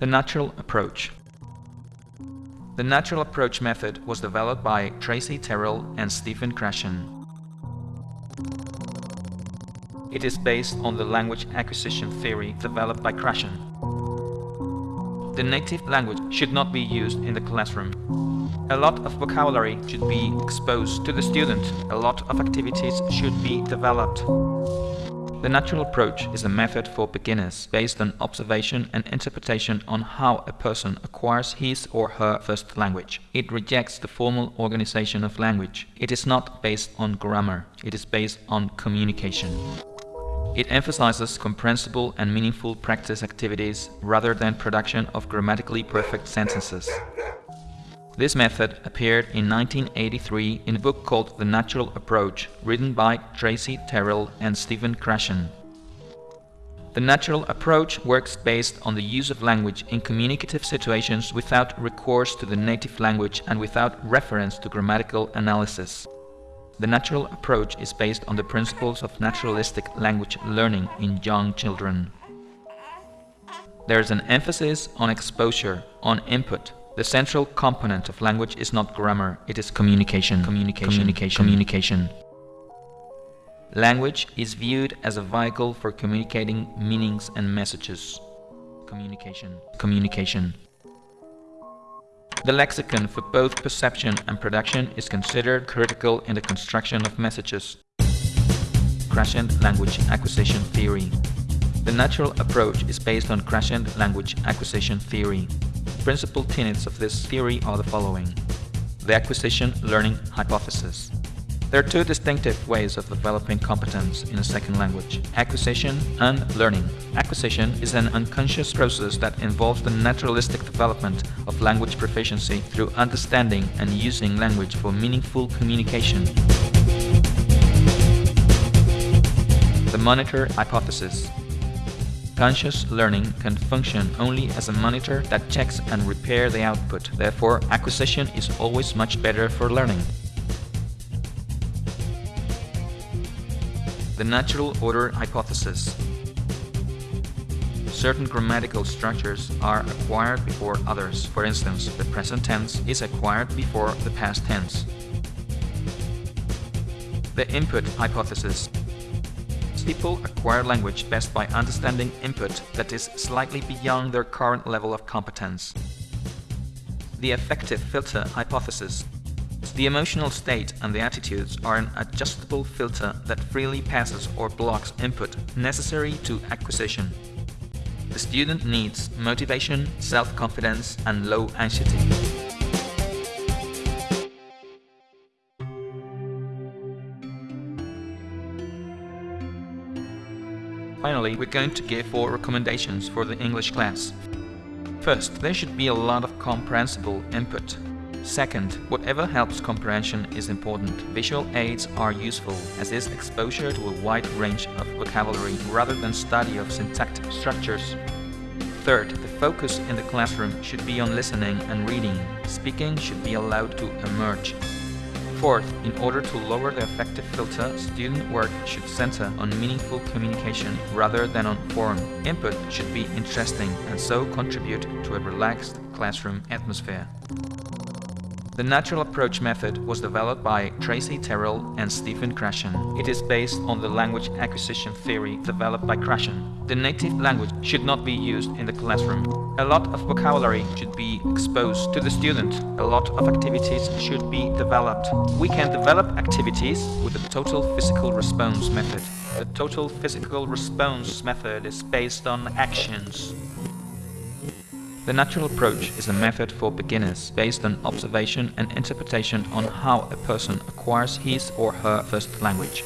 The natural approach. The natural approach method was developed by Tracy Terrell and Stephen Krashen. It is based on the language acquisition theory developed by Krashen. The native language should not be used in the classroom. A lot of vocabulary should be exposed to the student. A lot of activities should be developed. The natural approach is a method for beginners based on observation and interpretation on how a person acquires his or her first language. It rejects the formal organization of language. It is not based on grammar. It is based on communication. It emphasizes comprehensible and meaningful practice activities rather than production of grammatically perfect sentences. This method appeared in 1983 in a book called The Natural Approach, written by Tracy Terrell and Stephen Krashen. The natural approach works based on the use of language in communicative situations without recourse to the native language and without reference to grammatical analysis. The natural approach is based on the principles of naturalistic language learning in young children. There is an emphasis on exposure, on input, the central component of language is not grammar, it is communication, communication, communication, communication. Language is viewed as a vehicle for communicating meanings and messages. Communication, communication. The lexicon for both perception and production is considered critical in the construction of messages. Krashen Language Acquisition Theory The natural approach is based on Krashen Language Acquisition Theory principal tenets of this theory are the following. The acquisition-learning hypothesis. There are two distinctive ways of developing competence in a second language, acquisition and learning. Acquisition is an unconscious process that involves the naturalistic development of language proficiency through understanding and using language for meaningful communication. The monitor hypothesis Conscious learning can function only as a monitor that checks and repair the output. Therefore, acquisition is always much better for learning. The natural order hypothesis. Certain grammatical structures are acquired before others. For instance, the present tense is acquired before the past tense. The input hypothesis people acquire language best by understanding input that is slightly beyond their current level of competence. The affective filter hypothesis. The emotional state and the attitudes are an adjustable filter that freely passes or blocks input necessary to acquisition. The student needs motivation, self-confidence and low anxiety. Finally, we're going to give four recommendations for the English class. First, there should be a lot of comprehensible input. Second, whatever helps comprehension is important. Visual aids are useful, as is exposure to a wide range of vocabulary rather than study of syntactic structures. Third, the focus in the classroom should be on listening and reading. Speaking should be allowed to emerge. Fourth, in order to lower the affective filter, student work should center on meaningful communication rather than on form. Input should be interesting and so contribute to a relaxed classroom atmosphere. The natural approach method was developed by Tracy Terrell and Stephen Krashen. It is based on the language acquisition theory developed by Krashen. The native language should not be used in the classroom. A lot of vocabulary should be exposed to the student. A lot of activities should be developed. We can develop activities with the total physical response method. The total physical response method is based on actions. The natural approach is a method for beginners based on observation and interpretation on how a person acquires his or her first language.